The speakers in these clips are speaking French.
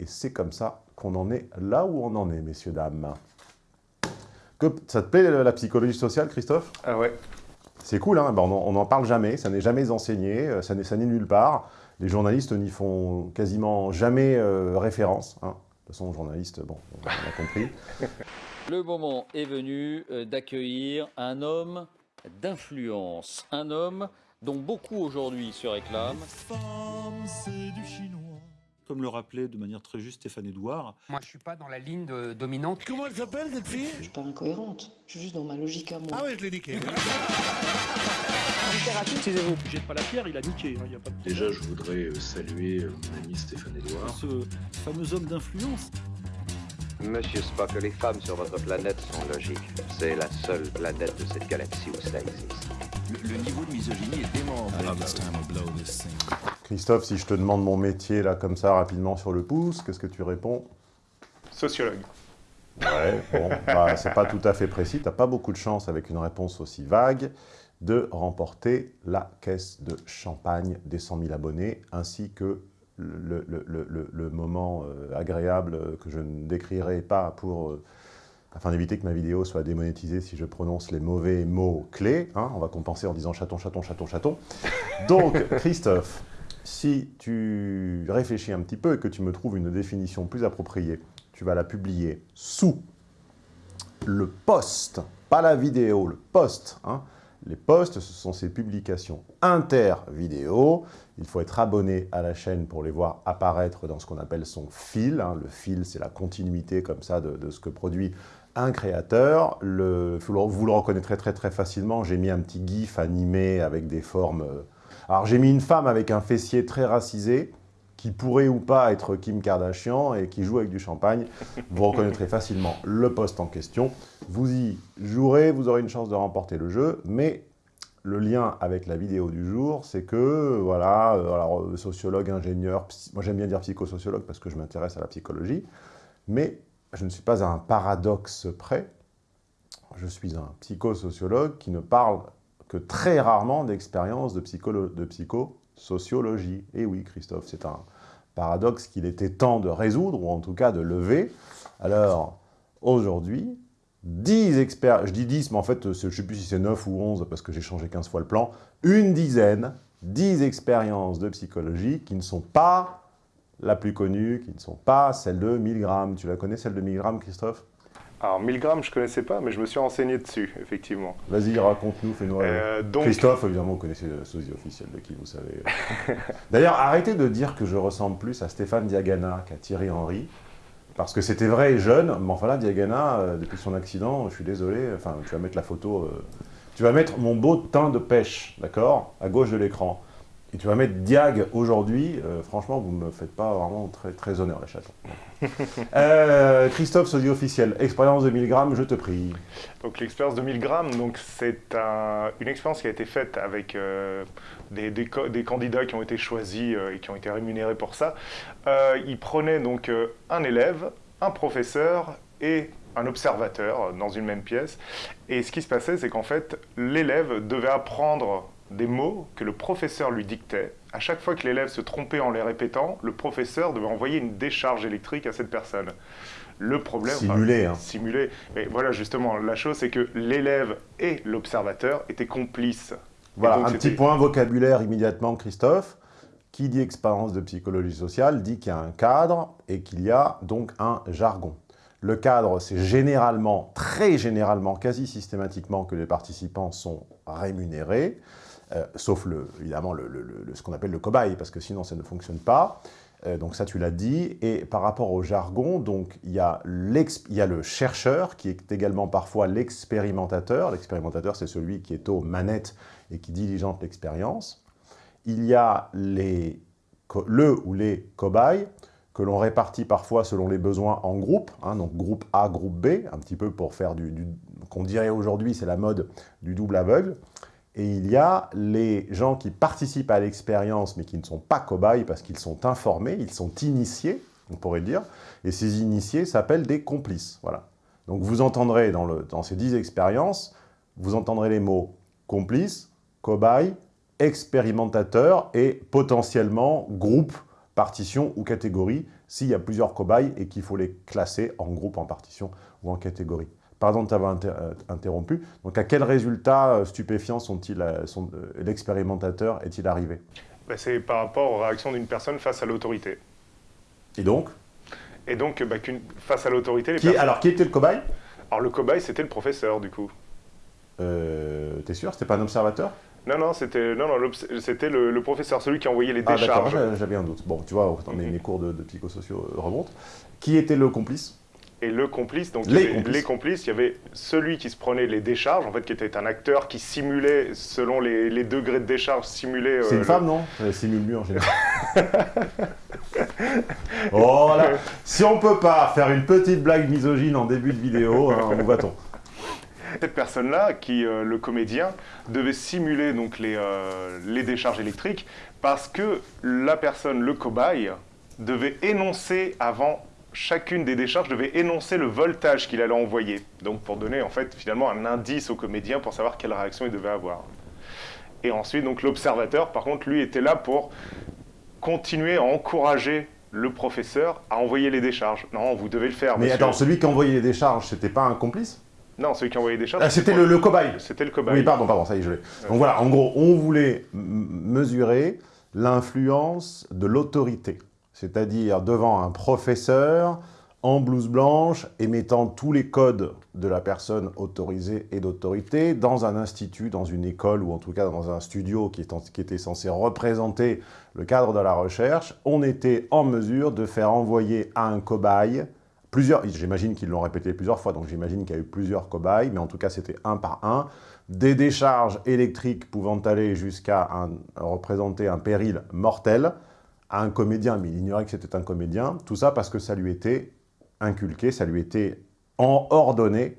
Et c'est comme ça qu'on en est là où on en est, messieurs, dames. Que, ça te plaît la psychologie sociale, Christophe? Ah ouais. C'est cool, hein on n'en parle jamais, ça n'est jamais enseigné, euh, ça n'est nulle part. Les journalistes n'y font quasiment jamais euh, référence. Hein. De toute façon, journaliste, bon, on a compris. Le moment est venu euh, d'accueillir un homme d'influence, un homme dont beaucoup aujourd'hui se réclament. Comme le rappelait de manière très juste Stéphane Edouard. Moi, je suis pas dans la ligne de dominante. Comment elle s'appelle, cette fille? Je suis pas incohérente. Je suis juste dans ma logique à moi. Ah ouais, je l'ai niqué. Excusez-vous, jette pas la pierre, il a niqué. Hein, y a pas de... Déjà, je voudrais euh, saluer euh, mon ami Stéphane Edouard. Ce fameux homme d'influence. Monsieur Spock, les femmes sur votre planète sont logiques. C'est la seule planète de cette galaxie où ça existe. Le, le niveau de misogynie est dément. Christophe, si je te demande mon métier, là, comme ça, rapidement sur le pouce, qu'est-ce que tu réponds? Sociologue. Ouais, bon, bah, c'est pas tout à fait précis. T'as pas beaucoup de chance avec une réponse aussi vague de remporter la caisse de champagne des 100 000 abonnés, ainsi que le, le, le, le moment euh, agréable que je ne décrirai pas pour, euh, afin d'éviter que ma vidéo soit démonétisée si je prononce les mauvais mots clés. Hein, on va compenser en disant chaton, chaton, chaton, chaton. Donc, Christophe, si tu réfléchis un petit peu et que tu me trouves une définition plus appropriée, tu vas la publier sous le post, pas la vidéo, le post, hein, les posts, ce sont ces publications inter-vidéo. Il faut être abonné à la chaîne pour les voir apparaître dans ce qu'on appelle son fil. Hein. Le fil, c'est la continuité comme ça de, ce que produit un créateur. Le, vous le reconnaîtrez très très facilement. J'ai mis un petit gif animé avec des formes... Euh, alors j'ai mis une femme avec un fessier très racisé, qui pourrait ou pas être Kim Kardashian et qui joue avec du champagne, vous reconnaîtrez facilement le poste en question. Vous y jouerez, vous aurez une chance de remporter le jeu, mais le lien avec la vidéo du jour, c'est que, voilà, euh, alors euh, sociologue, ingénieur, moi j'aime bien dire psychosociologue parce que je m'intéresse à la psychologie, mais je ne suis pas à un paradoxe près, je suis un psychosociologue qui ne parle que très rarement d'expérience de, de psychosociologie. Et oui, Christophe, c'est un, paradoxe qu'il était temps de résoudre, ou en tout cas de lever. Alors, aujourd'hui, 10 experts, je dis 10, mais en fait, je ne sais plus si c'est 9 ou 11, parce que j'ai changé 15 fois le plan, une dizaine, 10 expériences de psychologie qui ne sont pas la plus connue, qui ne sont pas celle de 1000 grammes. Tu la connais, celle de 1000 grammes, Christophe? Alors, 1000 grammes, je ne connaissais pas, mais je me suis renseigné dessus, effectivement. Vas-y, raconte-nous, fais-nous euh, Christophe, évidemment, vous connaissez le sosie officiel de qui, vous savez. D'ailleurs, arrêtez de dire que je ressemble plus à Stéphane Diagana qu'à Thierry Henry, parce que c'était vrai et jeune, mais enfin là, Diagana, euh, depuis son accident, je suis désolé, enfin, tu vas mettre la photo... Euh, tu vas mettre mon beau teint de pêche, d'accord? À gauche de l'écran et tu vas mettre Diag aujourd'hui, euh, franchement, vous ne me faites pas vraiment très, très honneur, les chatons. euh, Christophe, sosie officiel, expérience de 1000 grammes, je te prie. Donc l'expérience de 1000 grammes, c'est un, une expérience qui a été faite avec euh, des, des, des, candidats qui ont été choisis euh, et qui ont été rémunérés pour ça. ils prenaient donc un élève, un professeur et un observateur dans une même pièce. Et ce qui se passait, c'est qu'en fait, l'élève devait apprendre des mots que le professeur lui dictait. À chaque fois que l'élève se trompait en les répétant, le professeur devait envoyer une décharge électrique à cette personne. Le problème... Simulé, hein. Simulé. Et voilà, justement, la chose, c'est que l'élève et l'observateur étaient complices. Voilà, un petit point vocabulaire immédiatement, Christophe. Qui dit expérience de psychologie sociale dit qu'il y a un cadre et qu'il y a donc un jargon. Le cadre, c'est généralement, très généralement, quasi systématiquement que les participants sont rémunérés. Euh, sauf le, évidemment le, ce qu'on appelle le cobaye, parce que sinon ça ne fonctionne pas. Euh, donc ça, tu l'as dit. Et par rapport au jargon, donc il y, a y a le chercheur, qui est également parfois l'expérimentateur. L'expérimentateur, c'est celui qui est aux manettes et qui diligente l'expérience. Il y a les, le ou les cobayes, que l'on répartit parfois selon les besoins en groupe, hein, donc groupe A, groupe B, un petit peu pour faire du qu'on dirait aujourd'hui, c'est la mode du double aveugle. Et il y a les gens qui participent à l'expérience, mais qui ne sont pas cobayes parce qu'ils sont informés, ils sont initiés, on pourrait dire. Et ces initiés s'appellent des complices. Voilà. Donc vous entendrez dans, dans ces dix expériences, vous entendrez les mots complice, cobaye, expérimentateur et potentiellement groupe, partition ou catégorie. s'il y a plusieurs cobayes et qu'il faut les classer en groupe, en partition ou en catégorie. Pardon de t'avoir euh, interrompu. Donc, à quel résultat euh, stupéfiant euh, sont, l'expérimentateur est-il arrivé? Bah, C'est par rapport aux réactions d'une personne face à l'autorité. Et donc? Et donc, bah, face à l'autorité... Qui, Alors, qui était le cobaye? Alors, le cobaye, c'était le professeur, du coup. Euh, T'es sûr? C'était pas un observateur? Non, non, c'était non, non, c'était le, professeur, celui qui envoyait les ah, décharges. Ah, j'avais un doute. Bon, tu vois, mes, mes cours de, de psychosociaux remontent. Qui était le complice? Et le complice, donc les, complices. il y avait celui qui se prenait les décharges, en fait, qui était un acteur qui simulait, selon les, degrés de décharge, simulait... C'est une euh, femme, non? Elle simule mieux en général. oh là Si on peut pas faire une petite blague misogyne en début de vidéo, hein, où va-t-on? Cette personne-là, qui euh, le comédien, devait simuler donc les, euh, les décharges électriques parce que la personne, le cobaye, devait énoncer avant chacune des décharges devait énoncer le voltage qu'il allait envoyer. Donc pour donner en fait finalement un indice au comédien pour savoir quelle réaction il devait avoir. Et ensuite donc l'observateur par contre lui était là pour continuer à encourager le professeur à envoyer les décharges. Non, vous devez le faire. Mais attends, celui qui envoyait les décharges, c'était pas un complice? Non, celui qui envoyait des décharges. Ah, c'était le, cobaye. C'était le cobaye. Oui, pardon, pardon, ça y est, je l'ai. Donc voilà, en gros, on voulait mesurer l'influence de l'autorité c'est-à-dire devant un professeur en blouse blanche, émettant tous les codes de la personne autorisée et d'autorité, dans un institut, dans une école, ou en tout cas dans un studio qui, était censé représenter le cadre de la recherche, on était en mesure de faire envoyer à un cobaye, plusieurs, j'imagine qu'ils l'ont répété plusieurs fois, donc j'imagine qu'il y a eu plusieurs cobayes, mais en tout cas c'était un par un, des décharges électriques pouvant aller jusqu'à représenter un péril mortel, un comédien, mais il ignorait que c'était un comédien, tout ça parce que ça lui était inculqué, ça lui était ordonné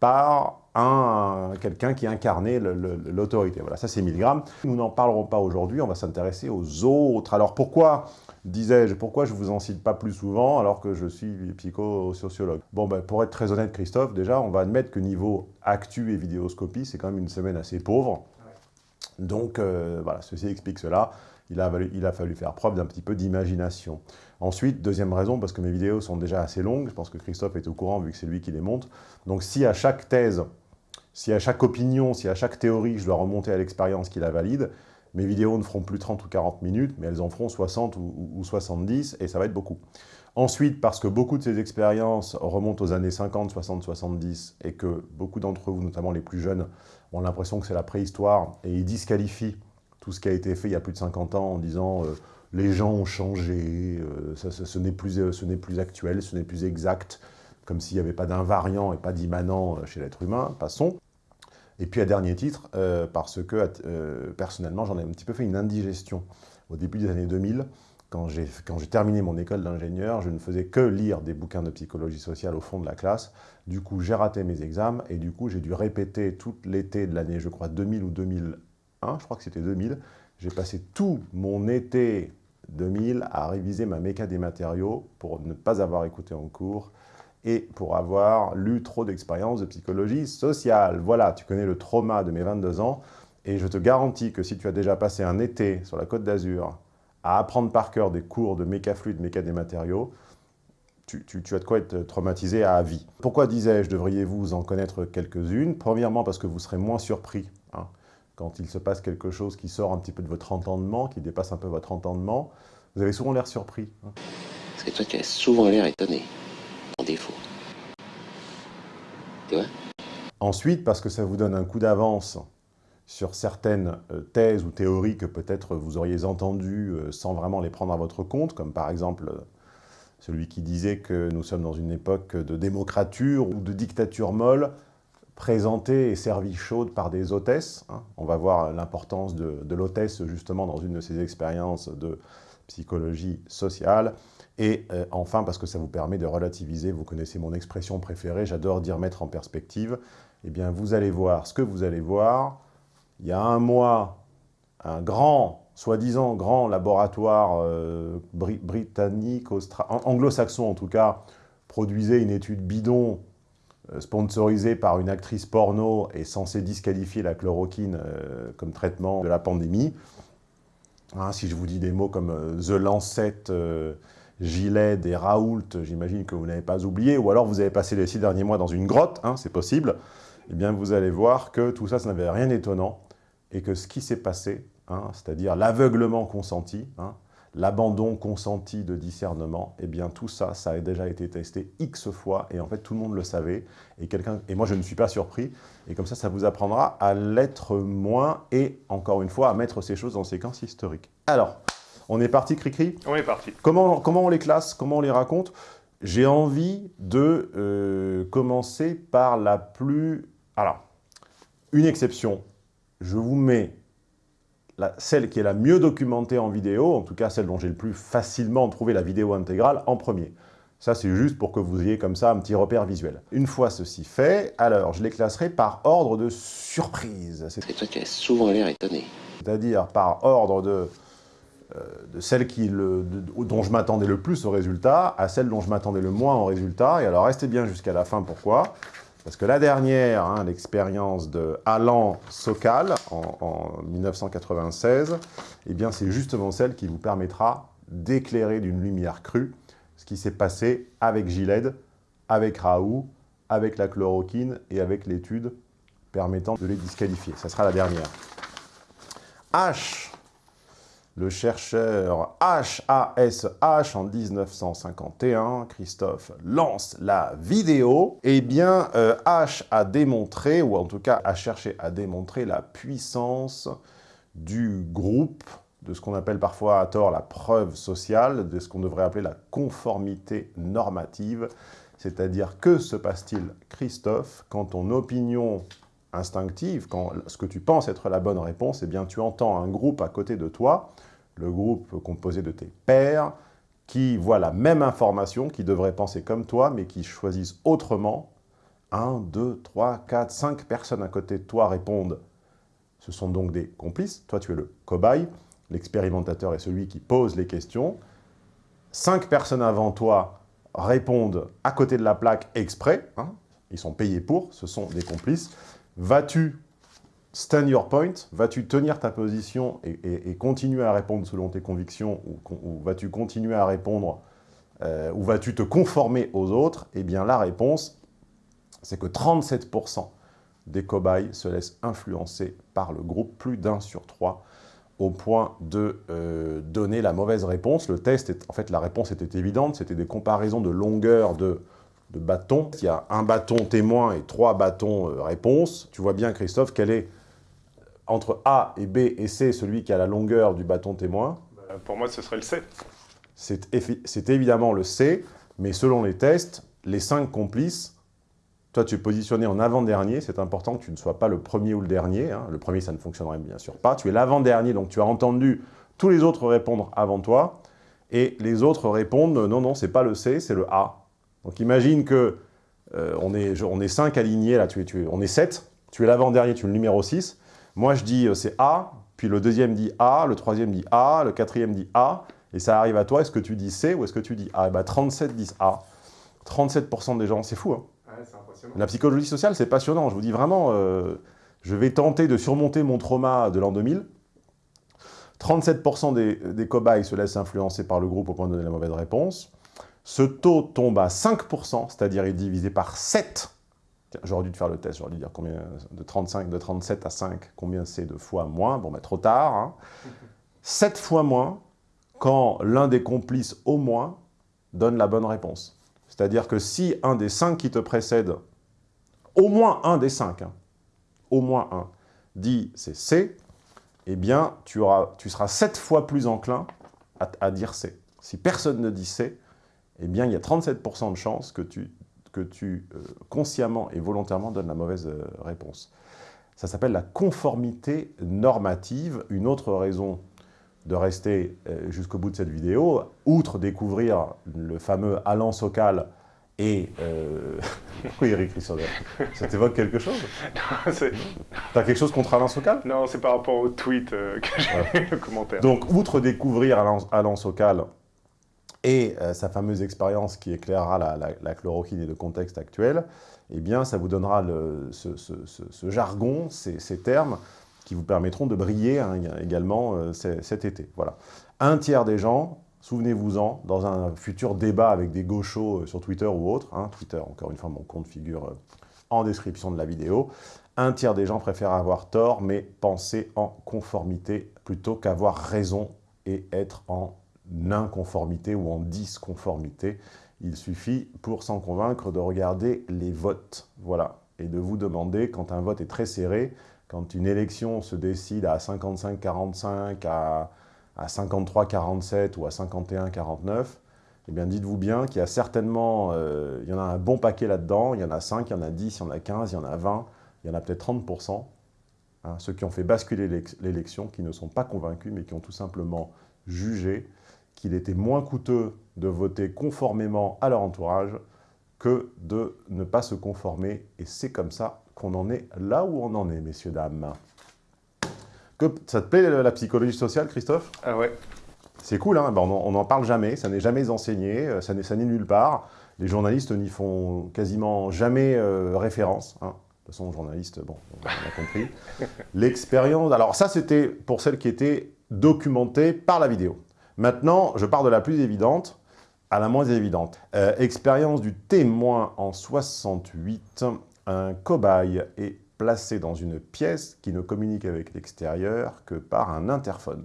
par un, quelqu'un qui incarnait l'autorité. Voilà, ça c'est 1000 grammes. Nous n'en parlerons pas aujourd'hui, on va s'intéresser aux autres. Alors pourquoi, disais-je, pourquoi je vous en cite pas plus souvent alors que je suis psychosociologue? Bon, ben, pour être très honnête, Christophe, déjà, on va admettre que niveau actu et vidéoscopie, c'est quand même une semaine assez pauvre. Donc, euh, voilà, ceci explique cela il a, fallu faire preuve d'un petit peu d'imagination. Ensuite, deuxième raison, parce que mes vidéos sont déjà assez longues, je pense que Christophe est au courant vu que c'est lui qui les monte. Donc si à chaque thèse, si à chaque opinion, si à chaque théorie, je dois remonter à l'expérience qui la valide, mes vidéos ne feront plus 30 ou 40 minutes, mais elles en feront 60 ou, 70, et ça va être beaucoup. Ensuite, parce que beaucoup de ces expériences remontent aux années 50, 60, 70, et que beaucoup d'entre vous, notamment les plus jeunes, ont l'impression que c'est la préhistoire, et ils disqualifient tout ce qui a été fait il y a plus de 50 ans en disant euh, les gens ont changé, euh, ça, ce n'est plus, euh, plus actuel, ce n'est plus exact, comme s'il n'y avait pas d'invariant et pas d'immanent chez l'être humain, passons. Et puis à dernier titre, parce que personnellement j'en ai un petit peu fait une indigestion. Au début des années 2000, quand j'ai terminé mon école d'ingénieur, je ne faisais que lire des bouquins de psychologie sociale au fond de la classe. Du coup, j'ai raté mes examens et du coup, j'ai dû répéter tout l'été de l'année, je crois, 2000 ou 2001, je crois que c'était 2000, j'ai passé tout mon été 2000 à réviser ma méca des matériaux pour ne pas avoir écouté en cours et pour avoir lu trop d'expériences de psychologie sociale. Voilà, tu connais le trauma de mes 22 ans et je te garantis que si tu as déjà passé un été sur la Côte d'Azur à apprendre par cœur des cours de méca fluide, méca des matériaux, tu, as de quoi être traumatisé à vie. Pourquoi disais-je, devriez-vous en connaître quelques-unes? Premièrement, parce que vous serez moins surpris. Hein quand il se passe quelque chose qui sort un petit peu de votre entendement, qui dépasse un peu votre entendement, vous avez souvent l'air surpris. Hein. Parce que toi, tu as souvent l'air étonné, en défaut. Tu vois? Ensuite, parce que ça vous donne un coup d'avance sur certaines euh, thèses ou théories que peut-être vous auriez entendues euh, sans vraiment les prendre à votre compte, comme par exemple euh, celui qui disait que nous sommes dans une époque de démocrature ou de dictature molle, présentée et servie chaude par des hôtesses. Hein. On va voir l'importance de, l'hôtesse justement dans une de ces expériences de psychologie sociale. Et euh, enfin, parce que ça vous permet de relativiser, vous connaissez mon expression préférée, j'adore dire mettre en perspective, eh bien vous allez voir ce que vous allez voir. Il y a un mois, un grand, soi-disant grand laboratoire euh, britannique, anglo-saxon en tout cas, produisait une étude bidon sponsorisé par une actrice porno et censé disqualifier la chloroquine euh, comme traitement de la pandémie. Hein, si je vous dis des mots comme euh, The Lancet Giled et Raoult, j'imagine que vous n'avez pas oublié, ou alors vous avez passé les six derniers mois dans une grotte, hein, c'est possible, eh bien vous allez voir que tout ça, ça n'avait rien d'étonnant, et que ce qui s'est passé, hein, c'est-à-dire l'aveuglement consenti, l'abandon consenti de discernement, eh bien tout ça, ça a déjà été testé X fois, et en fait tout le monde le savait, et, et moi je ne suis pas surpris, et comme ça, ça vous apprendra à l'être moins, et encore une fois, à mettre ces choses en séquence historique. Alors, on est parti, Cricri? On est parti. Comment, comment on les classe? Comment on les raconte? J'ai envie de euh, commencer par la plus... Alors, une exception, je vous mets la, celle qui est la mieux documentée en vidéo, en tout cas celle dont j'ai le plus facilement trouvé la vidéo intégrale, en premier. Ça, c'est juste pour que vous ayez comme ça un petit repère visuel. Une fois ceci fait, alors je les classerai par ordre de surprise. C'est toi qui as souvent l'air étonné. C'est-à-dire par ordre de, euh, de celle qui le, de, dont je m'attendais le plus au résultat à celle dont je m'attendais le moins au résultat. Et alors restez bien jusqu'à la fin, pourquoi? Parce que la dernière, hein, l'expérience de Alan Sokal en, en 1996, eh bien c'est justement celle qui vous permettra d'éclairer d'une lumière crue ce qui s'est passé avec Giled, avec Raoult, avec la chloroquine et avec l'étude permettant de les disqualifier. Ça sera la dernière. H, le chercheur HASH en 1951, Christophe lance la vidéo. Eh bien, euh, H a démontré, ou en tout cas a cherché à démontrer la puissance du groupe de ce qu'on appelle parfois à tort la preuve sociale, de ce qu'on devrait appeler la conformité normative. C'est-à-dire, que se passe-t-il, Christophe, quand ton opinion instinctive, quand ce que tu penses être la bonne réponse, eh bien tu entends un groupe à côté de toi, le groupe composé de tes pairs, qui voient la même information, qui devraient penser comme toi, mais qui choisissent autrement. Un, deux, trois, quatre, cinq personnes à côté de toi répondent. Ce sont donc des complices. Toi, tu es le cobaye. L'expérimentateur est celui qui pose les questions. Cinq personnes avant toi répondent à côté de la plaque exprès. Hein. ils sont payés pour, ce sont des complices. Vas-tu stand your point Vas-tu tenir ta position et, continuer à répondre selon tes convictions ou, vas-tu continuer à répondre euh, ou vas-tu te conformer aux autres? Eh bien, la réponse, c'est que 37% des cobayes se laissent influencer par le groupe, plus d'un sur trois, au point de euh, donner la mauvaise réponse. Le test, en fait, la réponse était évidente, c'était des comparaisons de longueur de, bâtons. Il y a un bâton témoin et trois bâtons euh, réponse. Tu vois bien, Christophe, quel est entre A et B et C celui qui a la longueur du bâton témoin bah, Pour moi, ce serait le C. C'est évidemment le C, mais selon les tests, les cinq complices toi, tu es positionné en avant-dernier, c'est important que tu ne sois pas le premier ou le dernier. Hein. Le premier, ça ne fonctionnerait bien sûr pas. Tu es l'avant-dernier, donc tu as entendu tous les autres répondre avant toi, et les autres répondent « non, non, c'est pas le C, c'est le A ». Donc imagine que euh, on, est, on est 5 alignés, là, tu es, tu on est 7, tu es l'avant-dernier, tu es le numéro 6. Moi, je dis euh, c'est A, puis le deuxième dit A, le troisième dit A, le quatrième dit A, et ça arrive à toi, est-ce que tu dis C ou est-ce que tu dis A? Et bah 37 disent A. 37% des gens, c'est fou, hein la psychologie sociale, c'est passionnant. Je vous dis vraiment, euh, je vais tenter de surmonter mon trauma de l'an 2000. 37% des, des, cobayes se laissent influencer par le groupe au point de donner la mauvaise réponse. Ce taux tombe à 5%, c'est-à-dire est divisé par 7. J'aurais dû te faire le test, j'aurais dû dire combien, de 35, de 37 à 5, combien c'est de fois moins. Bon, ben trop tard. Hein. 7 fois moins quand l'un des complices au moins donne la bonne réponse. C'est-à-dire que si un des 5 qui te précèdent au moins un des cinq, hein, au moins un, dit c'est C, eh bien, tu, auras, tu seras sept fois plus enclin à, dire C. Si personne ne dit C, eh bien, il y a 37% de chances que tu, que tu euh, consciemment et volontairement donnes la mauvaise euh, réponse. Ça s'appelle la conformité normative. Une autre raison de rester euh, jusqu'au bout de cette vidéo, outre découvrir le fameux Alan Sokal et... Oui, Eric Rissoder, ça t'évoque quelque chose? T'as quelque chose contre Alain Socal Non, c'est par rapport au tweet que j'ai le commentaire. Donc, outre découvrir Alain, Alain Socal et euh, sa fameuse expérience qui éclairera la, chloroquine et le contexte actuel, eh bien, ça vous donnera ce, jargon, ces, termes, qui vous permettront de briller hein, également euh, cet été. Voilà. Un tiers des gens souvenez-vous-en, dans un futur débat avec des gauchos euh, sur Twitter ou autre, hein, Twitter, encore une fois, mon compte figure en description de la vidéo, un tiers des gens préfèrent avoir tort, mais penser en conformité plutôt qu'avoir raison et être en inconformité ou en disconformité. Il suffit, pour s'en convaincre, de regarder les votes. Voilà. Et de vous demander, quand un vote est très serré, quand une élection se décide à 55-45, à, à 53-47 ou à 51-49, eh bien dites-vous bien qu'il y a certainement, euh, il y en a un bon paquet là-dedans, il y en a 5, il y en a 10, il y en a 15, il y en a 20, il y en a peut-être 30%, hein, ceux qui ont fait basculer l'élection, qui ne sont pas convaincus, mais qui ont tout simplement jugé qu'il était moins coûteux de voter conformément à leur entourage que de ne pas se conformer. Et c'est comme ça qu'on en est là où on en est, messieurs, dames. Que, ça te plaît la psychologie sociale, Christophe? Ah ouais. C'est cool, hein on n'en parle jamais, ça n'est jamais enseigné, ça n'est nulle part. Les journalistes n'y font quasiment jamais euh, référence. Hein. De toute façon, journaliste, bon, on a compris. L'expérience, alors ça c'était pour celles qui étaient documentées par la vidéo. Maintenant, je pars de la plus évidente à la moins évidente. Euh, expérience du témoin en 68. Un cobaye est placé dans une pièce qui ne communique avec l'extérieur que par un interphone.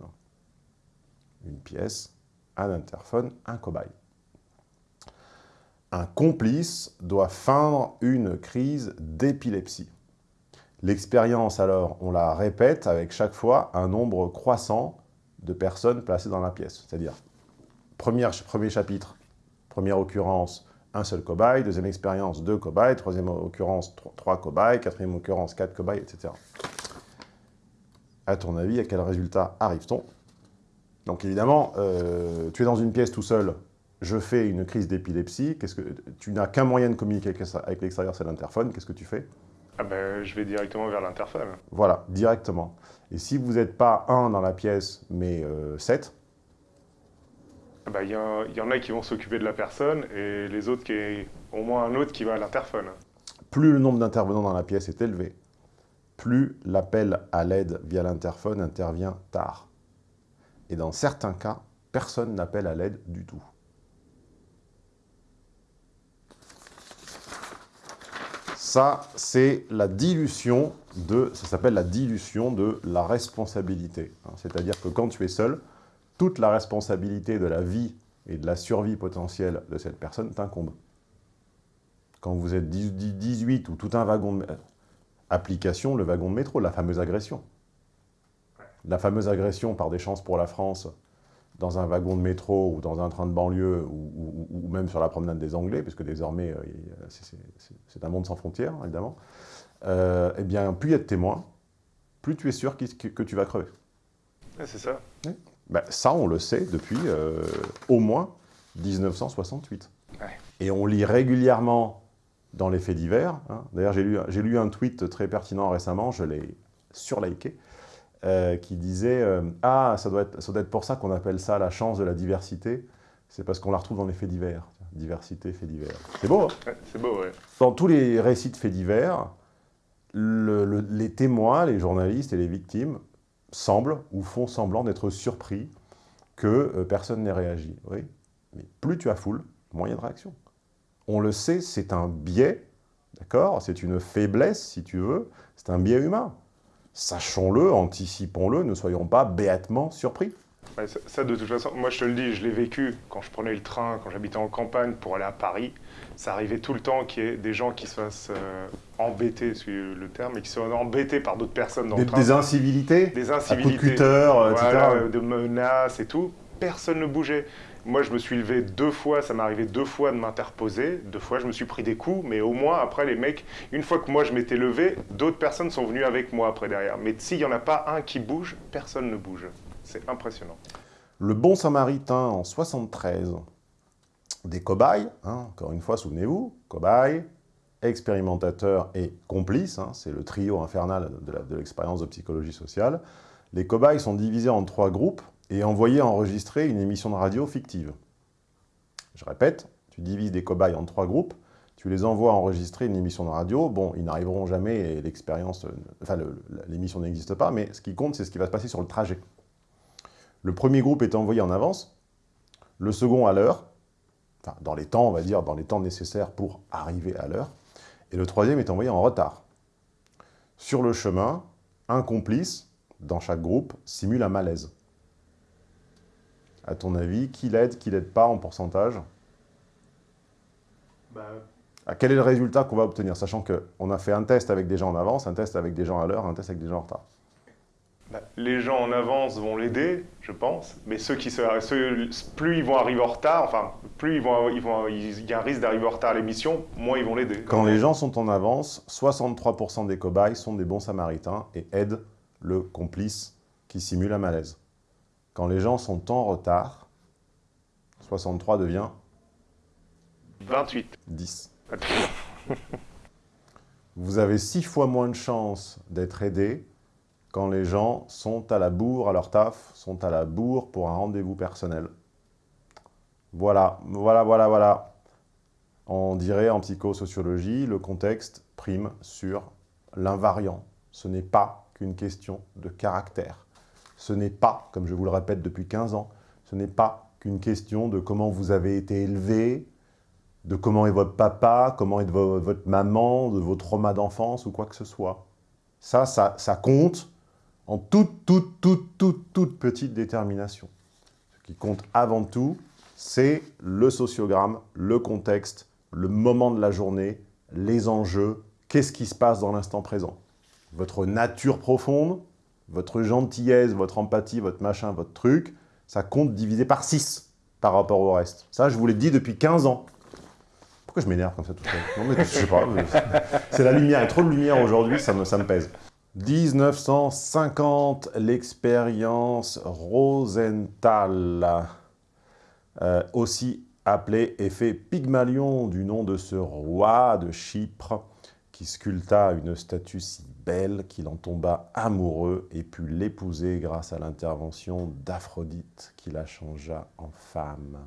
Une pièce, un interphone, un cobaye. Un complice doit feindre une crise d'épilepsie. L'expérience, alors, on la répète avec chaque fois un nombre croissant de personnes placées dans la pièce. C'est-à-dire, premier chapitre, première occurrence, un seul cobaye, deuxième expérience, deux cobayes, troisième occurrence, trois cobayes, quatrième occurrence, quatre cobayes, etc. À ton avis, à quel résultat arrive-t-on? Donc évidemment, euh, tu es dans une pièce tout seul, je fais une crise d'épilepsie, que tu n'as qu'un moyen de communiquer avec l'extérieur, c'est l'interphone, qu'est-ce que tu fais? Ah ben, je vais directement vers l'interphone. Voilà, directement. Et si vous n'êtes pas un dans la pièce, mais euh, sept, il ah bah, y, y, en a qui vont s'occuper de la personne et les autres, qui est au moins un autre qui va à l'interphone. Plus le nombre d'intervenants dans la pièce est élevé, plus l'appel à l'aide via l'interphone intervient tard. Et dans certains cas, personne n'appelle à l'aide du tout. Ça, c'est la dilution de, ça s'appelle la dilution de la responsabilité. Hein, c'est-à-dire que quand tu es seul, toute la responsabilité de la vie et de la survie potentielle de cette personne t'incombe. Quand vous êtes 18 ou tout un wagon de... Application, le wagon de métro, la fameuse agression. La fameuse agression par des chances pour la France dans un wagon de métro ou dans un train de banlieue ou, même sur la promenade des Anglais, puisque désormais, euh, c'est un monde sans frontières, évidemment, euh, eh bien, plus il y a de témoins, plus tu es sûr que, tu vas crever. c'est ça. Ben, ça, on le sait depuis euh, au moins 1968. Et on lit régulièrement dans les faits divers. Hein. D'ailleurs, j'ai lu, lu, un tweet très pertinent récemment, je l'ai surliké, euh, qui disait Ah, ça doit, être, ça doit être pour ça qu'on appelle ça la chance de la diversité. C'est parce qu'on la retrouve dans les faits divers. Diversité, faits divers. C'est beau, hein? C'est beau, ouais. Dans tous les récits de faits divers, les témoins, les journalistes et les victimes semblent ou font semblant d'être surpris que euh, personne n'ait réagi. Mais plus tu as foule, moins il y a de réaction. On le sait, c'est un biais, d'accord? C'est une faiblesse, si tu veux, c'est un biais humain. Sachons-le, anticipons-le, ne soyons pas béatement surpris. Ça, de toute façon, moi je te le dis, je l'ai vécu quand je prenais le train, quand j'habitais en campagne pour aller à Paris. Ça arrivait tout le temps qu'il y ait des gens qui se fassent euh, embêter, c'est le terme, et qui soient embêtés par d'autres personnes dans des, le train. Des incivilités Des incivilités. De, euh, voilà, de menaces et tout. Personne ne bougeait. Moi, je me suis levé deux fois, ça m'est arrivé deux fois de m'interposer. Deux fois, je me suis pris des coups, mais au moins, après, les mecs, une fois que moi je m'étais levé, d'autres personnes sont venues avec moi après derrière. Mais s'il n'y en a pas un qui bouge, personne ne bouge. C'est impressionnant. Le bon samaritain en 73, des cobayes, hein, encore une fois, souvenez-vous, cobayes, expérimentateurs et complices, hein, c'est le trio infernal de l'expérience de, psychologie sociale. Les cobayes sont divisés en trois groupes et envoyés enregistrer une émission de radio fictive. Je répète, tu divises des cobayes en trois groupes, tu les envoies enregistrer une émission de radio, bon, ils n'arriveront jamais et l'expérience, enfin l'émission n'existe pas, mais ce qui compte, c'est ce qui va se passer sur le trajet. Le premier groupe est envoyé en avance, le second à l'heure, enfin, dans les temps, on va dire, dans les temps nécessaires pour arriver à l'heure, et le troisième est envoyé en retard. Sur le chemin, un complice, dans chaque groupe, simule un malaise. À ton avis, qui l'aide, qui l'aide pas en pourcentage? Bah, Ah, Quel est le résultat qu'on va obtenir? Sachant qu'on a fait un test avec des gens en avance, un test avec des gens à l'heure, un test avec des gens en retard. Bah, les gens en avance vont l'aider, je pense, mais ceux qui se, ceux- plus ils vont arriver en retard, enfin, plus ils vont, ils vont, il y a un risque d'arriver en retard à l'émission, moins ils vont l'aider. Quand les gens sont en avance, 63% des cobayes sont des bons samaritains et aident le complice qui simule un malaise. Quand les gens sont en retard, 63 devient 28. 10. Vous avez 6 fois moins de chances d'être aidé quand les gens sont à la bourre à leur taf, sont à la bourre pour un rendez-vous personnel. Voilà, voilà, voilà, voilà. On dirait en psychosociologie, le contexte prime sur l'invariant. Ce n'est pas qu'une question de caractère. Ce n'est pas, comme je vous le répète depuis 15 ans, ce n'est pas qu'une question de comment vous avez été élevé, de comment est votre papa, comment est vo- votre maman, de vos traumas d'enfance ou quoi que ce soit. Ça, ça, ça compte en toute, toute, toute, toute, toute petite détermination. Ce qui compte avant tout, c'est le sociogramme, le contexte, le moment de la journée, les enjeux, qu'est-ce qui se passe dans l'instant présent. Votre nature profonde, votre gentillesse, votre empathie, votre machin, votre truc, ça compte divisé par 6 par rapport au reste. Ça, je vous l'ai dit depuis 15 ans. Pourquoi je m'énerve comme ça tout seul Non mais je sais pas, c'est la lumière, il y a trop de lumière aujourd'hui, ça ça me pèse. 1950, l'expérience Rosenthal, euh, aussi appelé effet Pygmalion, du nom de ce roi de Chypre, qui sculpta une statue si belle qu'il en tomba amoureux et put l'épouser grâce à l'intervention d'Aphrodite, qui la changea en femme.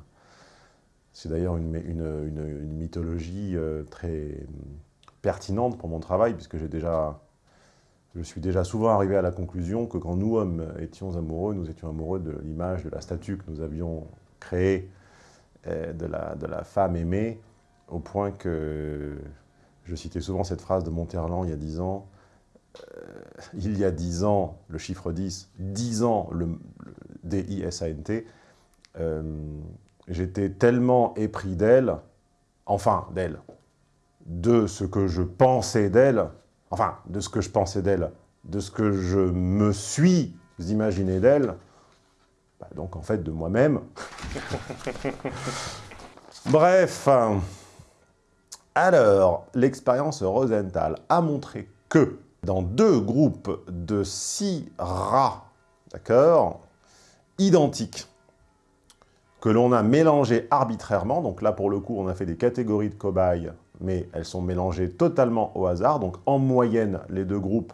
C'est d'ailleurs une, mythologie euh, très hum, pertinente pour mon travail, puisque j'ai déjà, je suis déjà souvent arrivé à la conclusion que quand nous, hommes, étions amoureux, nous étions amoureux de l'image de la statue que nous avions créée euh, de, la, femme aimée, au point que je citais souvent cette phrase de Monterland il y a dix ans, euh, il y a dix ans, le chiffre 10, 10 ans, le, le D-I-S-A-N-T, euh, j'étais tellement épris d'elle, enfin d'elle, de ce que je pensais d'elle, enfin de ce que je pensais d'elle, de ce que je me suis imaginé d'elle, bah, donc en fait de moi-même. Bref, euh, alors l'expérience Rosenthal a montré que dans deux groupes de six rats, d'accord, identiques, que l'on a mélangés arbitrairement, donc là pour le coup on a fait des catégories de cobayes, mais elles sont mélangées totalement au hasard, donc en moyenne les deux groupes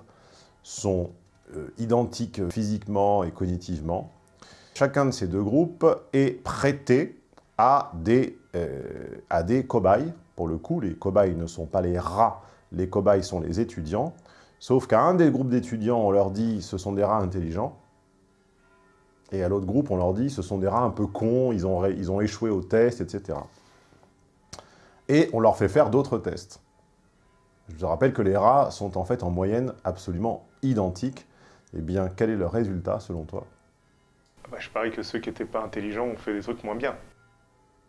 sont euh, identiques physiquement et cognitivement. Chacun de ces deux groupes est prêté à des, euh, à des cobayes. Pour le coup, les cobayes ne sont pas les rats, les cobayes sont les étudiants. Sauf qu'à un des groupes d'étudiants, on leur dit ce sont des rats intelligents. Et à l'autre groupe, on leur dit ce sont des rats un peu cons, ils ont, ils ont échoué au test, etc. Et on leur fait faire d'autres tests. Je vous rappelle que les rats sont en fait en moyenne absolument identiques. Eh bien, quel est le résultat selon toi? Bah, je parie que ceux qui n'étaient pas intelligents ont fait des trucs moins bien.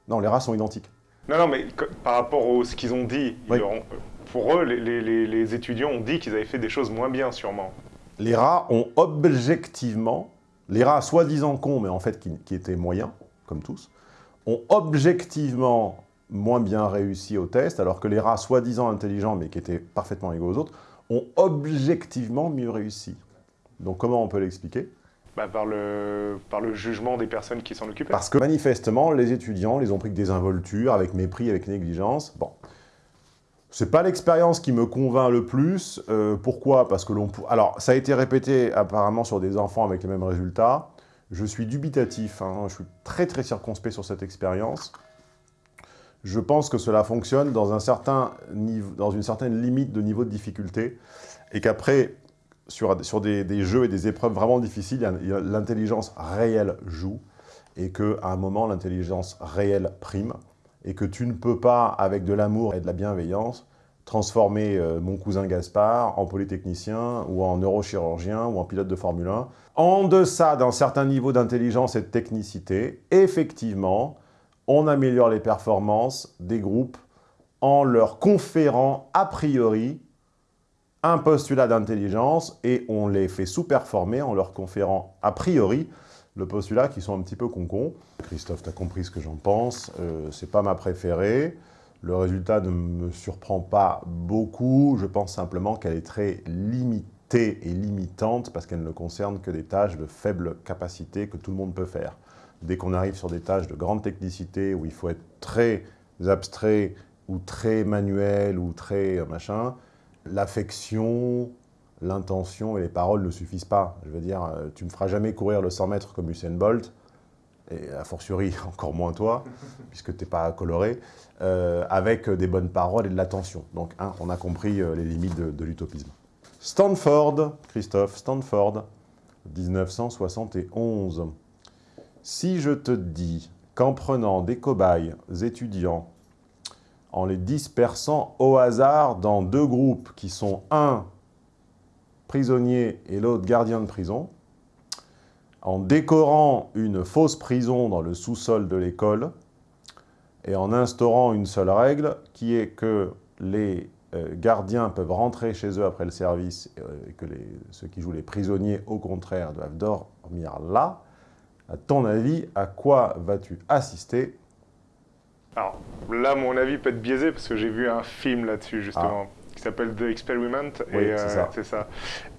Non, les rats sont identiques. Non, non, mais par rapport à ce qu'ils ont dit, ils Oui. leur ont- pour eux, les, les- les- les étudiants ont dit qu'ils avaient fait des choses moins bien, sûrement. Les rats ont objectivement, les rats soi-disant cons, mais en fait qui, qui étaient moyens, comme tous, ont objectivement moins bien réussi au test, alors que les rats soi-disant intelligents, mais qui étaient parfaitement égaux aux autres, ont objectivement mieux réussi. Donc comment on peut l'expliquer? Bah, par, le, par le jugement des personnes qui s'en occupaient. Parce que manifestement, les étudiants les ont pris que des involtures, avec mépris, avec négligence. Bon. C'est pas l'expérience qui me convainc le plus. Euh, pourquoi? Parce que l'on... Alors, ça a été répété apparemment sur des enfants avec les mêmes résultats. Je suis dubitatif, hein, je suis très très circonspect sur cette expérience. Je pense que cela fonctionne dans, un certain dans une certaine limite de niveau de difficulté, et qu'après, sur, sur des, jeux et des épreuves vraiment difficiles, l'intelligence réelle joue, et qu'à un moment, l'intelligence réelle prime, et que tu ne peux pas, avec de l'amour et de la bienveillance, transformer euh, mon cousin Gaspard en polytechnicien, ou en neurochirurgien, ou en pilote de Formule 1. En deçà d'un certain niveau d'intelligence et de technicité, effectivement, on améliore les performances des groupes en leur conférant a priori un postulat d'intelligence et on les fait sous-performer en leur conférant a priori le postulat qui sont un petit peu concons. Christophe, tu as compris ce que j'en pense, euh, c'est pas ma préférée. Le résultat ne me surprend pas beaucoup, je pense simplement qu'elle est très limitée et limitante parce qu'elle ne concerne que des tâches de faible capacité que tout le monde peut faire. Dès qu'on arrive sur des tâches de grande technicité où il faut être très abstrait ou très manuel ou très euh, machin, l'affection, l'intention et les paroles ne suffisent pas. Je veux dire, euh, tu ne me feras jamais courir le 100 mètres comme Usain Bolt, et a fortiori encore moins toi, puisque tu n'es pas coloré, euh, avec des bonnes paroles et de l'attention. Donc, hein, on a compris les limites de l'utopisme. Stanford, Christophe, Stanford, 1971. Si je te dis qu'en prenant des cobayes étudiants, en les dispersant au hasard dans deux groupes qui sont un prisonnier et l'autre gardien de prison, en décorant une fausse prison dans le sous-sol de l'école et en instaurant une seule règle qui est que les euh, gardiens peuvent rentrer chez eux après le service euh, et que ceux qui jouent les prisonniers, au contraire, doivent dormir là, à ton avis, à quoi vas-tu assister Alors là, mon avis peut être biaisé parce que j'ai vu un film là-dessus, justement. qui s'appelle The Experiment. Oui, et, c'est euh, ça. c'est ça.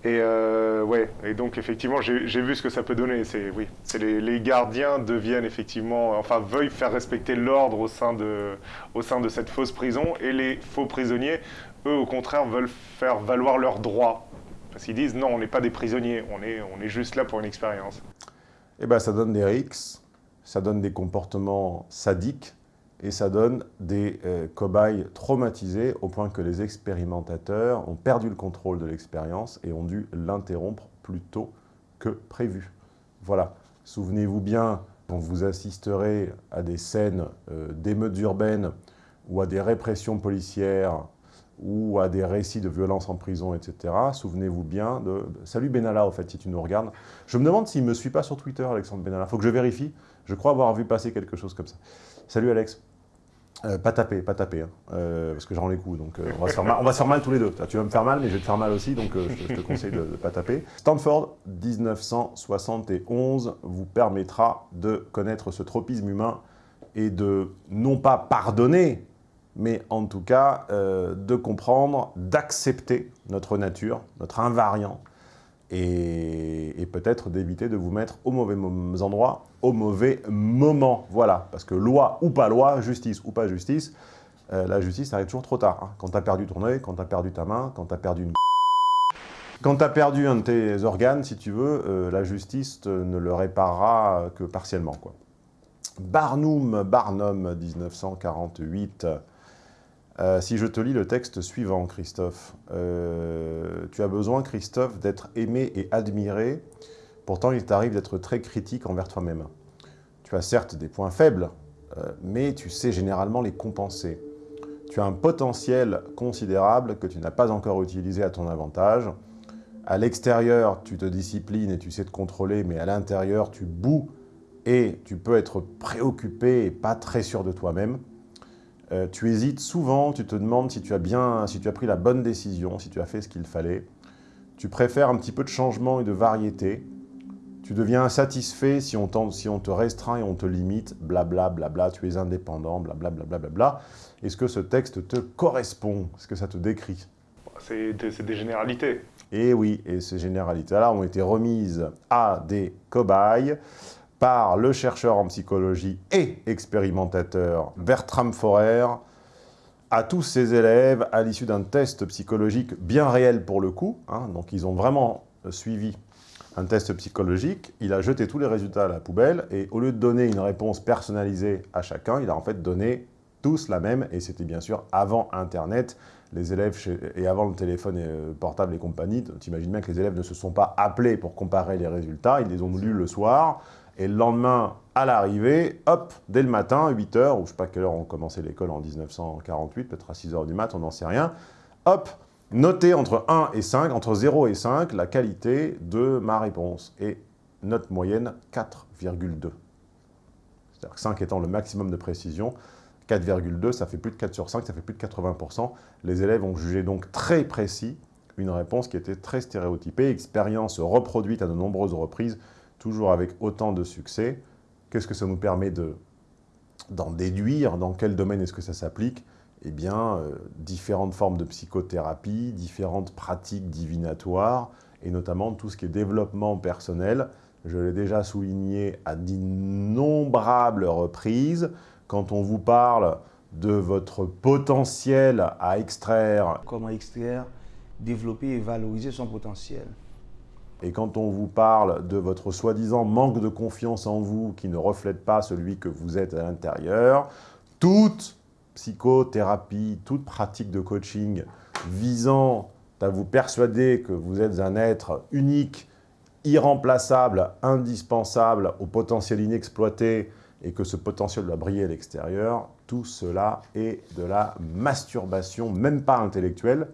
Et euh, ouais, et donc effectivement, j'ai j'ai vu ce que ça peut donner. C'est oui, c'est les, les gardiens deviennent effectivement, enfin veuillent faire respecter l'ordre au sein de au sein de cette fausse prison, et les faux prisonniers, eux, au contraire, veulent faire valoir leurs droits. Parce qu'ils disent non, on n'est pas des prisonniers, on est on est juste là pour une expérience. Eh ben, ça donne des rixes, ça donne des comportements sadiques, et ça donne des euh, cobayes traumatisés au point que les expérimentateurs ont perdu le contrôle de l'expérience et ont dû l'interrompre plus tôt que prévu. Voilà. Souvenez-vous bien, quand vous assisterez à des scènes euh, d'émeutes urbaines ou à des répressions policières ou à des récits de violence en prison, etc. Souvenez-vous bien de... Salut Benalla, au fait, si tu nous regardes. Je me demande s'il ne me suit pas sur Twitter, Alexandre Benalla. Faut que je vérifie. Je crois avoir vu passer quelque chose comme ça. Salut Alex. Euh, pas taper, pas taper, hein, euh, parce que j'en les coups, donc euh, on, va se faire mal, tous les deux. Tu vas me faire mal, mais je vais te faire mal aussi, donc je, je te conseille de ne pas taper. Stanford, 1971, vous permettra de connaître ce tropisme humain et de, non pas pardonner, mais en tout cas euh, de comprendre, d'accepter notre nature, notre invariant, et, peut-être d'éviter de vous mettre au mauvais endroit, au mauvais moment. Voilà, parce que loi ou pas loi, justice ou pas justice, euh, la justice arrive toujours trop tard. hein. Quand tu as perdu ton œil, quand tu as perdu ta main, quand tu as perdu une... Quand tu perdu un de tes organes, si tu veux, euh, la justice ne le réparera que partiellement. Quoi. Barnum, Barnum, 1948. Euh, si je te lis le texte suivant, Christophe, euh, tu as besoin, Christophe, d'être aimé et admiré. Pourtant, il t'arrive d'être très critique envers toi-même. Tu as certes des points faibles, euh, mais tu sais généralement les compenser. Tu as un potentiel considérable que tu n'as pas encore utilisé à ton avantage. À l'extérieur, tu te disciplines et tu sais te contrôler, mais à l'intérieur, tu boues et tu peux être préoccupé et pas très sûr de toi-même. Euh, tu hésites souvent, tu te demandes si tu, as bien, si tu as pris la bonne décision, si tu as fait ce qu'il fallait. Tu préfères un petit peu de changement et de variété. Tu deviens insatisfait si on, si on te restreint et on te limite, blabla, blabla, tu es indépendant, blabla, blabla, blabla. Est-ce que ce texte te correspond? Est-ce que ça te décrit? C'est des, c'est des généralités. et oui, et ces généralités-là ont été remises à des cobayes par le chercheur en psychologie et expérimentateur Bertram Forer, à tous ses élèves à l'issue d'un test psychologique bien réel pour le coup. hein. donc ils ont vraiment suivi un test psychologique, il a jeté tous les résultats à la poubelle et au lieu de donner une réponse personnalisée à chacun, il a en fait donné tous la même et c'était bien sûr avant Internet, les élèves et avant le téléphone euh, portable et compagnie. Tu imagines bien que les élèves ne se sont pas appelés pour comparer les résultats, ils les ont lus le soir Et le lendemain, à l'arrivée, hop, dès le matin, 8 h ou je ne sais pas quelle heure on commençait l'école en 1948, peut-être à 6 h du mat, on n'en sait rien, hop, notez entre 1 et 5, entre 0 et 5, la qualité de ma réponse. Et note moyenne, 4,2. C'est-à-dire que 5 étant le maximum de précision, 4,2, ça fait plus de 4 sur 5, ça fait plus de 80%. Les élèves ont jugé donc très précis une réponse qui était très stéréotypée, expérience reproduite à de nombreuses reprises, toujours avec autant de succès. Qu'est-ce que ça nous permet d'en déduire Dans quel domaine est-ce que ça s'applique? Eh bien, euh, différentes formes de psychothérapie, différentes pratiques divinatoires, et notamment tout ce qui est développement personnel. Je l'ai déjà souligné à d'innombrables reprises. Quand on vous parle de votre potentiel à extraire... Comment extraire, développer et valoriser son potentiel. Et quand on vous parle de votre soi-disant manque de confiance en vous qui ne reflète pas celui que vous êtes à l'intérieur, toute psychothérapie, toute pratique de coaching visant à vous persuader que vous êtes un être unique, irremplaçable, indispensable, au potentiel inexploité, et que ce potentiel doit briller à l'extérieur, tout cela est de la masturbation, même pas intellectuelle,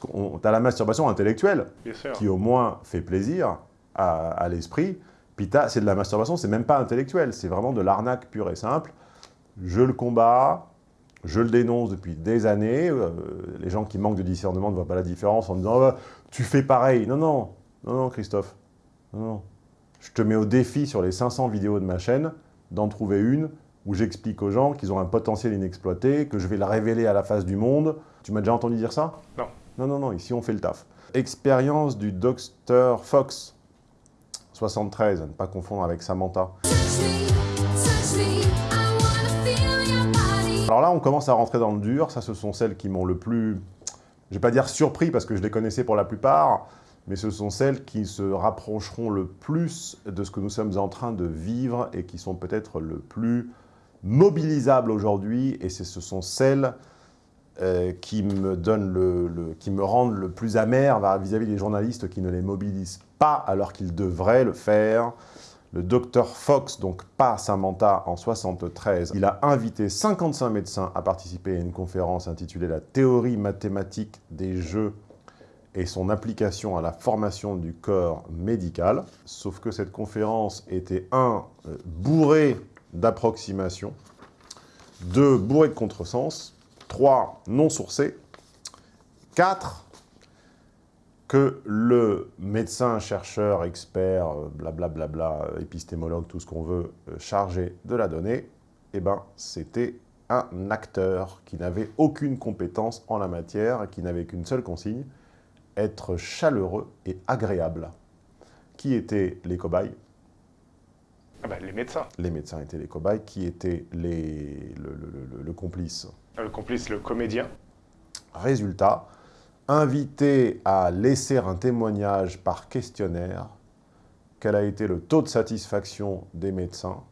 parce tu as la masturbation intellectuelle, qui au moins fait plaisir à, l'esprit, puis c'est de la masturbation, c'est même pas intellectuel, c'est vraiment de l'arnaque pure et simple. Je le combats, je le dénonce depuis des années, euh, les gens qui manquent de discernement ne voient pas la différence en disant oh, tu fais pareil ». Non, non, non, non, Christophe, non, non. Je te mets au défi sur les 500 vidéos de ma chaîne d'en trouver une où j'explique aux gens qu'ils ont un potentiel inexploité, que je vais le révéler à la face du monde. Tu m'as déjà entendu dire ça? Non. Non, non, non, ici on fait le taf. Expérience du Dr Fox, 73, à ne pas confondre avec Samantha. Alors là, on commence à rentrer dans le dur. Ça, ce sont celles qui m'ont le plus, je vais pas dire surpris parce que je les connaissais pour la plupart, mais ce sont celles qui se rapprocheront le plus de ce que nous sommes en train de vivre et qui sont peut-être le plus mobilisables aujourd'hui. Et ce sont celles euh, qui, me rendent le plus amer vis-à-vis des journalistes qui ne les mobilisent pas alors qu'ils devraient le faire. Le docteur Fox, donc pas Samantha, en 73, il a invité 55 médecins à participer à une conférence intitulée « La théorie mathématique des jeux et son application à la formation du corps médical. Sauf que cette conférence était, un, euh, bourrée d'approximations, deux, bourrée de contresens, trois, non sourcée, quatre, que le médecin, chercheur, expert, blablabla, bla bla bla, épistémologue, tout ce qu'on veut, euh, chargé de la donnée, eh ben, c'était un acteur qui n'avait aucune compétence en la matière et qui n'avait qu'une seule consigne, être chaleureux et agréable. Qui étaient les cobayes? Ah ben, Les médecins. Les médecins étaient les cobayes. Qui était les, le, complice Le complice, le comédien. Résultat, invité à laisser un témoignage par questionnaire, quel a été le taux de satisfaction des médecins?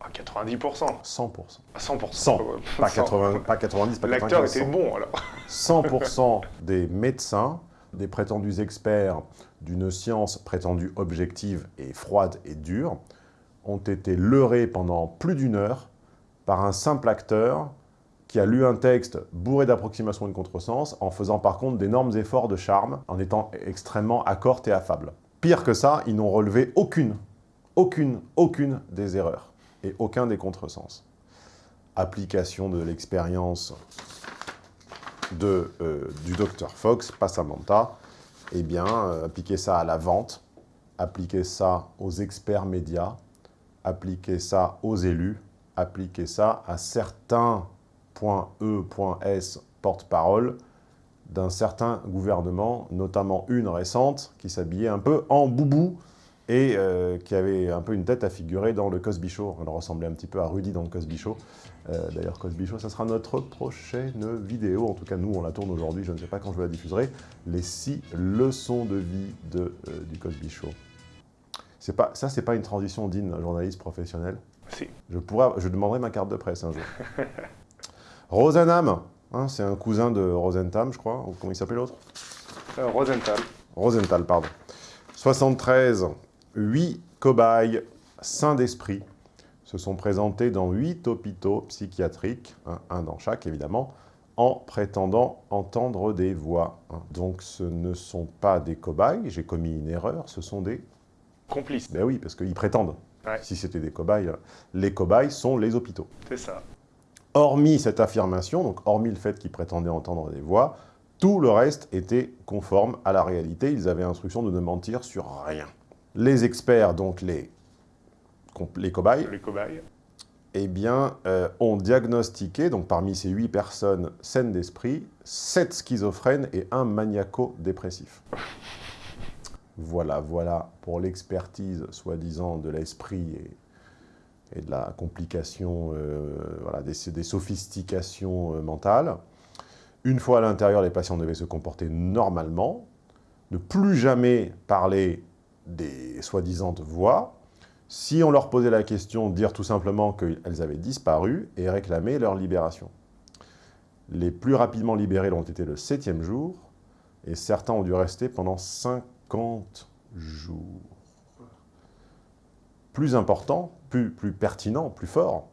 À 90%. 100%. À 100%. 100. Pas, 80, pas 90, pas L'acteur était bon, alors. 100% des médecins, des prétendus experts d'une science prétendue objective et froide et dure, ont été leurrés pendant plus d'une heure par un simple acteur qui a lu un texte bourré d'approximations et de contresens, en faisant par contre d'énormes efforts de charme, en étant extrêmement accorte et affable. Pire que ça, ils n'ont relevé aucune, aucune, aucune des erreurs et aucun des contresens. Application de l'expérience euh, du docteur Fox, pas Samantha, eh bien, euh, appliquer ça à la vente, appliquer ça aux experts médias, appliquer ça aux élus, appliquer ça à certains .e, .s porte-parole d'un certain gouvernement, notamment une récente, qui s'habillait un peu en boubou, et euh, qui avait un peu une tête à figurer dans le Cosby Show. Elle ressemblait un petit peu à Rudy dans le Cosby Show. Euh, d'ailleurs, Cosby Show, ça sera notre prochaine vidéo. En tout cas, nous, on la tourne aujourd'hui. Je ne sais pas quand je la diffuserai. Les six leçons de vie de, euh, du Cosby Show. Pas, ça, c'est pas une transition digne d'un journaliste professionnel Si. Je, pourrais, je demanderai ma carte de presse un jour. Rosenham, hein, c'est un cousin de Rosenthal, je crois. Ou comment il s'appelait l'autre Rosenthal. Rosenthal, pardon. 73, 8 cobayes saints d'esprit se sont présentés dans huit hôpitaux psychiatriques, hein, un dans chaque évidemment, en prétendant entendre des voix. hein. Donc ce ne sont pas des cobayes, j'ai commis une erreur, ce sont des... Complice, Ben oui, parce qu'ils prétendent. Ouais. Si c'était des cobayes, euh, les cobayes sont les hôpitaux. c'est ça. Hormis cette affirmation, donc hormis le fait qu'ils prétendaient entendre des voix, tout le reste était conforme à la réalité. Ils avaient instruction de ne mentir sur rien. Les experts, donc les, les cobayes, Les cobayes. eh bien, euh, ont diagnostiqué, donc parmi ces huit personnes saines d'esprit, sept schizophrènes et un maniaco-dépressif. Voilà, voilà pour l'expertise, soi-disant, de l'esprit et, et de la complication, euh, voilà, des, sophistications euh, mentales. Une fois à l'intérieur, les patients devaient se comporter normalement, ne plus jamais parler des soi-disant voix, si on leur posait la question, dire tout simplement qu'elles avaient disparu et réclamer leur libération. Les plus rapidement libérés l'ont été le septième jour, et certains ont dû rester pendant 50 jours. Plus important, plus, plus pertinent, plus fort,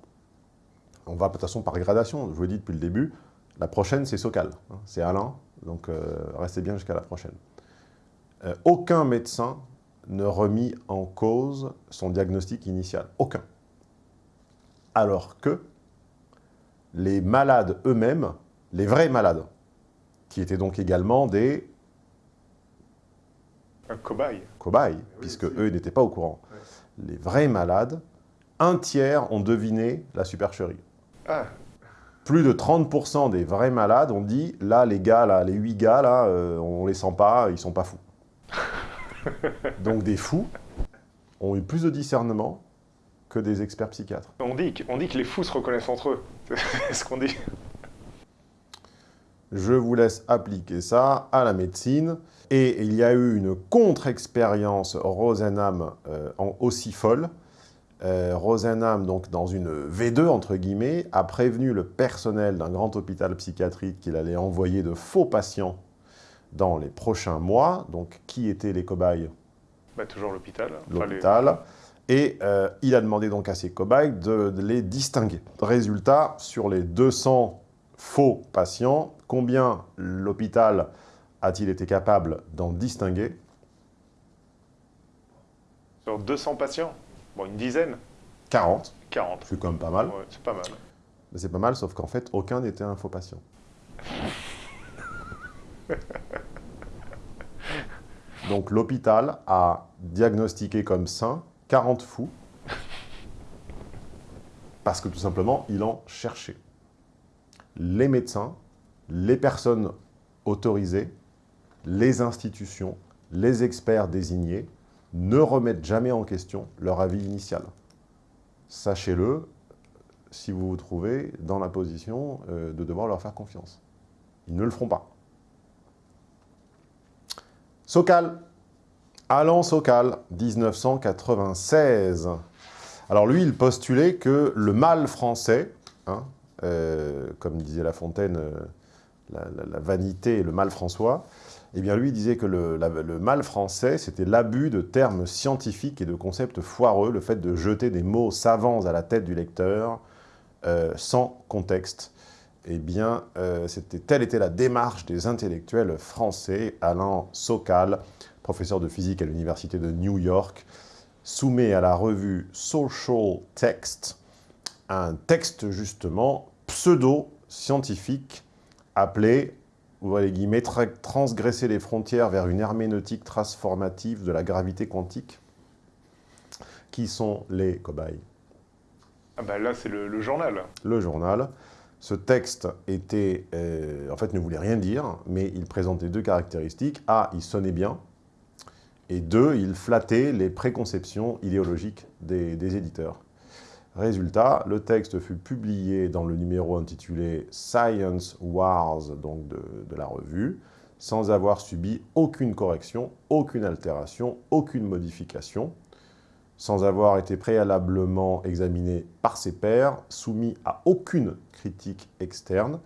on va de toute façon par gradation, je vous l'ai dit depuis le début, la prochaine c'est Socal, hein, c'est Alain, donc euh, restez bien jusqu'à la prochaine. Euh, aucun médecin ne remit en cause son diagnostic initial. Aucun. Alors que les malades eux-mêmes, les vrais malades, qui étaient donc également des Un cobaye. cobayes, puisque eux n'étaient pas au courant, les vrais malades, un tiers ont deviné la supercherie. Ah, Plus de 30% des vrais malades ont dit, là, les gars, là, les 8 gars, là, euh, on les sent pas, ils sont pas fous. Donc des fous ont eu plus de discernement que des experts psychiatres. on dit, on dit que les fous se reconnaissent entre eux. C'est ce qu'on dit. Je vous laisse appliquer ça à la médecine. Et il y a eu une contre-expérience Rosenham euh, en aussi folle. Euh, Rosenham, donc dans une V2, entre guillemets, a prévenu le personnel d'un grand hôpital psychiatrique qu'il allait envoyer de faux patients dans les prochains mois. Donc, qui étaient les cobayes? Bah, toujours l'hôpital. L'hôpital. Et euh, il a demandé donc à ses cobayes de, de les distinguer. Résultat, sur les 200 faux patients, combien l'hôpital a-t-il été capable d'en distinguer Sur 200 patients, bon, une dizaine, 40. 40. C'est quand même pas mal. Ouais, c'est pas mal. Mais c'est pas mal, sauf qu'en fait, aucun n'était un faux patient. Donc l'hôpital a diagnostiqué comme sain 40 fous, parce que tout simplement, il en cherchait. Les médecins, les personnes autorisées, les institutions, les experts désignés ne remettent jamais en question leur avis initial. Sachez-le, si vous vous trouvez dans la position euh, de devoir leur faire confiance. Ils ne le feront pas. Sokal. Alain Sokal, 1996. Alors lui, il postulait que le mal français, hein, euh, comme disait La Fontaine, euh, la, vanité et le mal François, eh bien lui disait que le, mal français, c'était l'abus de termes scientifiques et de concepts foireux, le fait de jeter des mots savants à la tête du lecteur, euh, sans contexte. Eh bien, euh, telle était la démarche des intellectuels français. Alain Sokal, professeur de physique à l'université de New York, soumet à la revue Social Text un texte justement pseudo-scientifique appelé, les guillemets, Tra- transgresser les frontières vers une herméneutique transformative de la gravité quantique. Qui sont les cobayes? Ah bah là, c'est le, le journal. le journal. Ce texte était, euh, en fait, ne voulait rien dire, mais il présentait deux caractéristiques. A, il sonnait bien, et deux, il flattait les préconceptions idéologiques des, des éditeurs. Résultat, le texte fut publié dans le numéro intitulé Science Wars, donc de, la revue, sans avoir subi aucune correction, aucune altération, aucune modification sans avoir été préalablement examiné par ses pairs, soumis à aucune critique externe.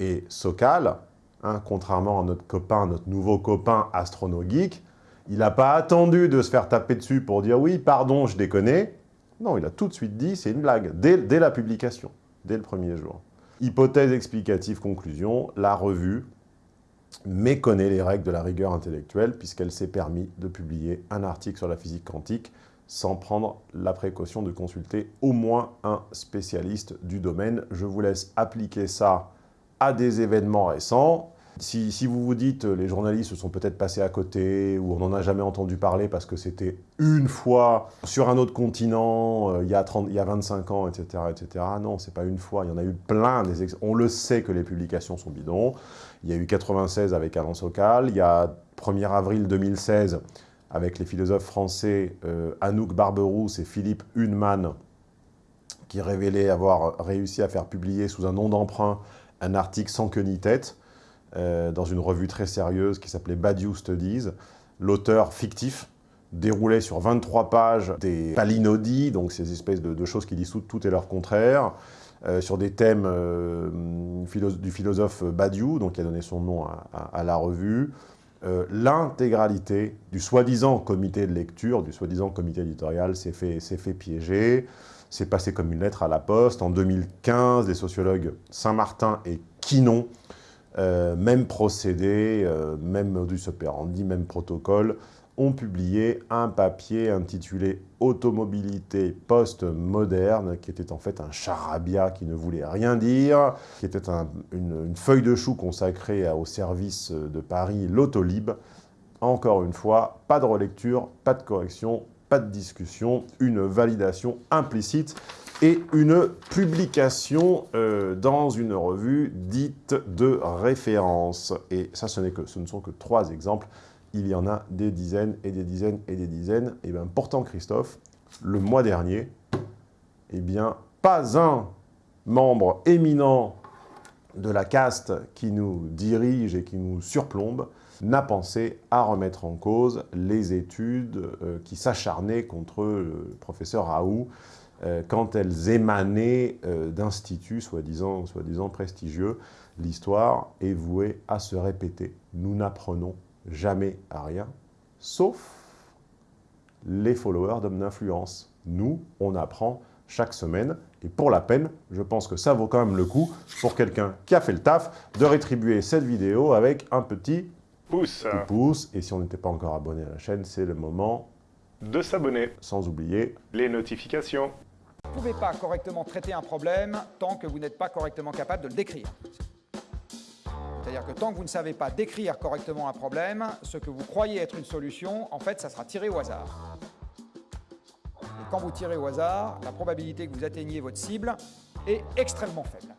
Et Sokal, hein, contrairement à notre copain, notre nouveau copain Astrono Geek, il n'a pas attendu de se faire taper dessus pour dire « oui, pardon, je déconnais ». Non, il a tout de suite dit c'est une blague, dès, la publication, dès le premier jour. Hypothèse explicative, conclusion, la revue méconnaît les règles de la rigueur intellectuelle puisqu'elle s'est permis de publier un article sur la physique quantique sans prendre la précaution de consulter au moins un spécialiste du domaine. Je vous laisse appliquer ça à des événements récents. Si, vous vous dites les journalistes se sont peut-être passés à côté ou on n'en a jamais entendu parler parce que c'était une fois sur un autre continent euh, il, y a 30, il y a 25 ans, etc. etc. Non, c'est pas une fois, il y en a eu plein. Des on le sait que les publications sont bidons. Il y a eu 96 avec Alain Sokal, il y a 1er avril 2016 avec les philosophes français euh, Anouk Barberousse et Philippe Huneman, qui révélaient avoir réussi à faire publier sous un nom d'emprunt un article sans queue ni tête, euh, dans une revue très sérieuse qui s'appelait Badiou Studies. L'auteur fictif déroulait sur 23 pages des palinodies, donc ces espèces de, choses qui disent tout, et leur contraire, euh, sur des thèmes du philosophe Badiou, donc qui a donné son nom à la revue, euh, l'intégralité du soi-disant comité de lecture, du soi-disant comité éditorial s'est fait, fait piéger, c'est passé comme une lettre à la poste. En 2015, les sociologues Saint-Martin et Quinon, euh, même procédé, euh, même modus operandi, même protocole, ont publié un papier intitulé « Automobilité post-moderne », qui était en fait un charabia qui ne voulait rien dire, qui était une, feuille de chou consacrée au service de Paris, l'Autolib. Encore une fois, pas de relecture, pas de correction, de discussion, une validation implicite et une publication euh, dans une revue dite de référence. Et ça, ce, que, ce ne sont que trois exemples il y en a des dizaines et des dizaines et des dizaines. Et bien pourtant, Christophe, le mois dernier, eh bien, pas un membre éminent de la caste qui nous dirige et qui nous surplombe n'a pensé à remettre en cause les études euh, qui s'acharnaient contre le professeur Raoult euh, quand elles émanaient euh, d'instituts soi-disant soi prestigieux. L'histoire est vouée à se répéter. Nous n'apprenons jamais à rien, sauf les followers d'hommes d'influence. Nous, on apprend chaque semaine, et pour la peine, je pense que ça vaut quand même le coup, pour quelqu'un qui a fait le taf, de rétribuer cette vidéo avec un petit pouce. pouce. Et si on n'était pas encore abonné à la chaîne, c'est le moment de s'abonner. Sans oublier les notifications. Vous ne pouvez pas correctement traiter un problème tant que vous n'êtes pas correctement capable de le décrire. C'est-à-dire que tant que vous ne savez pas décrire correctement un problème, ce que vous croyez être une solution, en fait, ça sera tiré au hasard. Et quand vous tirez au hasard, la probabilité que vous atteigniez votre cible est extrêmement faible.